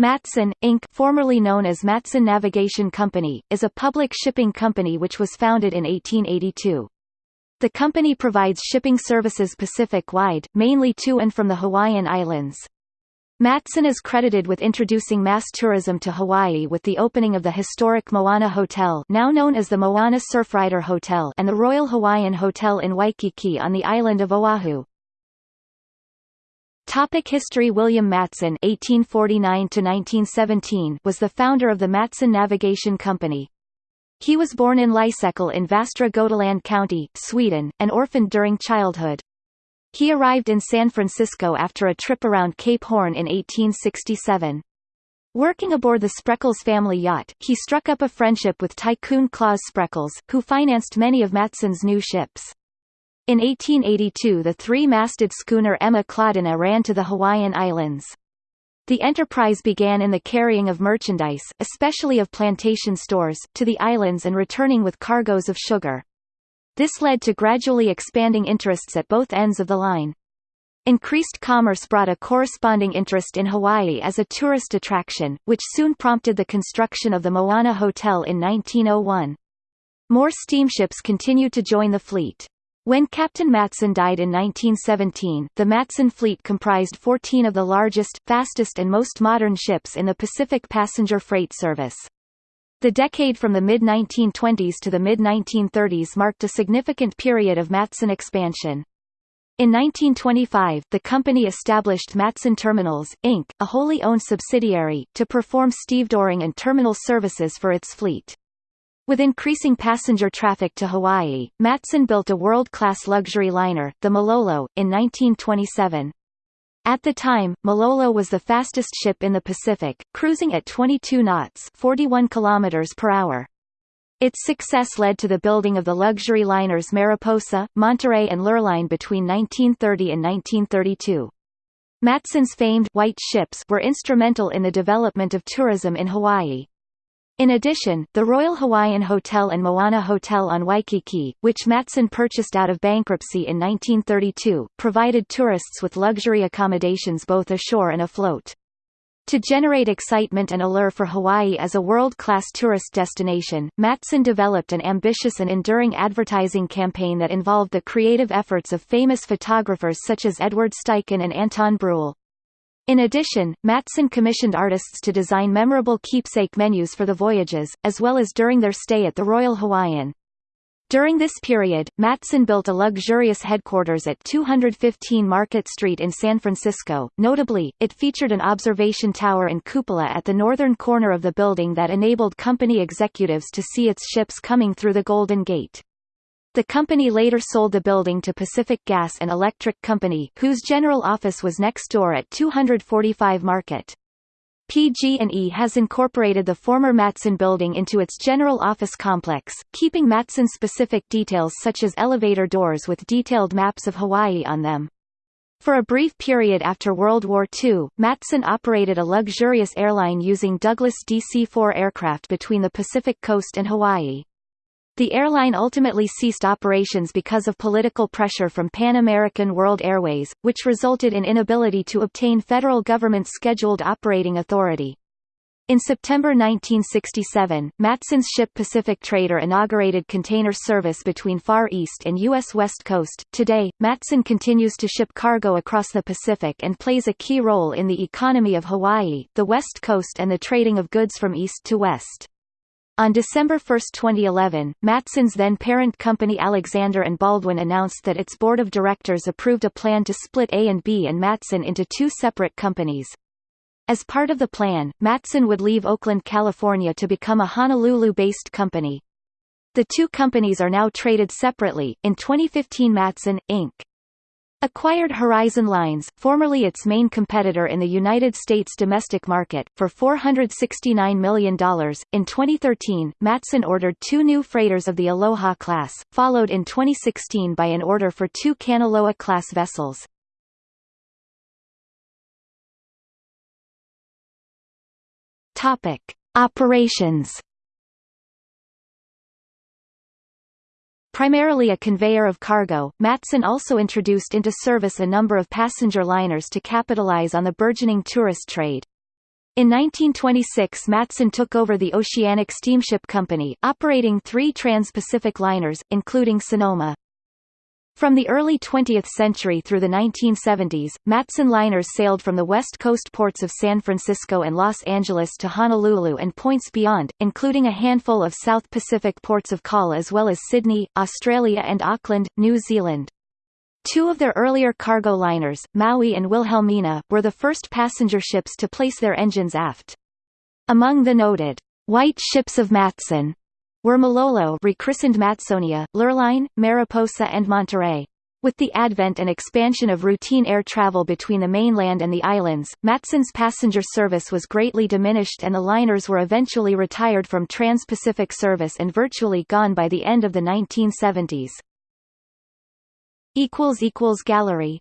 Matson, Inc. formerly known as Matson Navigation Company, is a public shipping company which was founded in 1882. The company provides shipping services Pacific-wide, mainly to and from the Hawaiian Islands. Matson is credited with introducing mass tourism to Hawaii with the opening of the historic Moana Hotel now known as the Moana Surfrider Hotel and the Royal Hawaiian Hotel in Waikiki on the island of Oahu. Topic History William Matson (1849–1917) was the founder of the Matson Navigation Company. He was born in Lysekil in Västra Götaland County, Sweden, and orphaned during childhood. He arrived in San Francisco after a trip around Cape Horn in 1867. Working aboard the Spreckels family yacht, he struck up a friendship with tycoon Claus Spreckels, who financed many of Matson's new ships. In 1882 the three-masted schooner Emma Claudina ran to the Hawaiian Islands. The enterprise began in the carrying of merchandise, especially of plantation stores, to the islands and returning with cargoes of sugar. This led to gradually expanding interests at both ends of the line. Increased commerce brought a corresponding interest in Hawaii as a tourist attraction, which soon prompted the construction of the Moana Hotel in 1901. More steamships continued to join the fleet. When Captain Matson died in 1917, the Matson fleet comprised 14 of the largest, fastest and most modern ships in the Pacific passenger freight service. The decade from the mid-1920s to the mid-1930s marked a significant period of Matson expansion. In 1925, the company established Matson Terminals, Inc., a wholly owned subsidiary, to perform stevedoring and terminal services for its fleet. With increasing passenger traffic to Hawaii, Matson built a world-class luxury liner, the Malolo, in 1927. At the time, Malolo was the fastest ship in the Pacific, cruising at 22 knots 41 kilometers per hour. Its success led to the building of the luxury liners Mariposa, Monterey and Lurline between 1930 and 1932. Matson's famed white ships were instrumental in the development of tourism in Hawaii. In addition, the Royal Hawaiian Hotel and Moana Hotel on Waikiki, which Matson purchased out of bankruptcy in 1932, provided tourists with luxury accommodations both ashore and afloat. To generate excitement and allure for Hawaii as a world-class tourist destination, Matson developed an ambitious and enduring advertising campaign that involved the creative efforts of famous photographers such as Edward Steichen and Anton Bruehl. In addition, Matson commissioned artists to design memorable keepsake menus for the voyages, as well as during their stay at the Royal Hawaiian. During this period, Matson built a luxurious headquarters at 215 Market Street in San Francisco. Notably, it featured an observation tower and cupola at the northern corner of the building that enabled company executives to see its ships coming through the Golden Gate. The company later sold the building to Pacific Gas and Electric Company, whose general office was next door at 245 Market. PG&E has incorporated the former Matson building into its general office complex, keeping Matson-specific details such as elevator doors with detailed maps of Hawaii on them. For a brief period after World War II, Matson operated a luxurious airline using Douglas DC-4 aircraft between the Pacific coast and Hawaii. The airline ultimately ceased operations because of political pressure from Pan American World Airways, which resulted in inability to obtain federal government scheduled operating authority. In September 1967, Matson's ship Pacific Trader inaugurated container service between Far East and U.S. West Coast. Today, Matson continues to ship cargo across the Pacific and plays a key role in the economy of Hawaii, the West Coast and the trading of goods from east to west. On December 1, 2011, Matson's then-parent company Alexander & Baldwin announced that its board of directors approved a plan to split A&B and Matson into two separate companies. As part of the plan, Matson would leave Oakland, California to become a Honolulu-based company. The two companies are now traded separately. In 2015 Matson, Inc acquired Horizon Lines, formerly its main competitor in the United States domestic market, for $469 million. In 2013, Matson ordered two new freighters of the Aloha class, followed in 2016 by an order for two Kanaloa class vessels. Topic: Operations Primarily a conveyor of cargo, Matson also introduced into service a number of passenger liners to capitalize on the burgeoning tourist trade. In 1926 Matson took over the Oceanic Steamship Company, operating three trans-Pacific liners, including Sonoma. From the early 20th century through the 1970s, Matson liners sailed from the west coast ports of San Francisco and Los Angeles to Honolulu and points beyond, including a handful of South Pacific ports of call as well as Sydney, Australia and Auckland, New Zealand. Two of their earlier cargo liners, Maui and Wilhelmina, were the first passenger ships to place their engines aft. Among the noted white ships of Matson were Malolo rechristened Matsonia, Lurline, Mariposa and Monterey. With the advent and expansion of routine air travel between the mainland and the islands, Matson's passenger service was greatly diminished and the liners were eventually retired from trans-Pacific service and virtually gone by the end of the 1970s. Gallery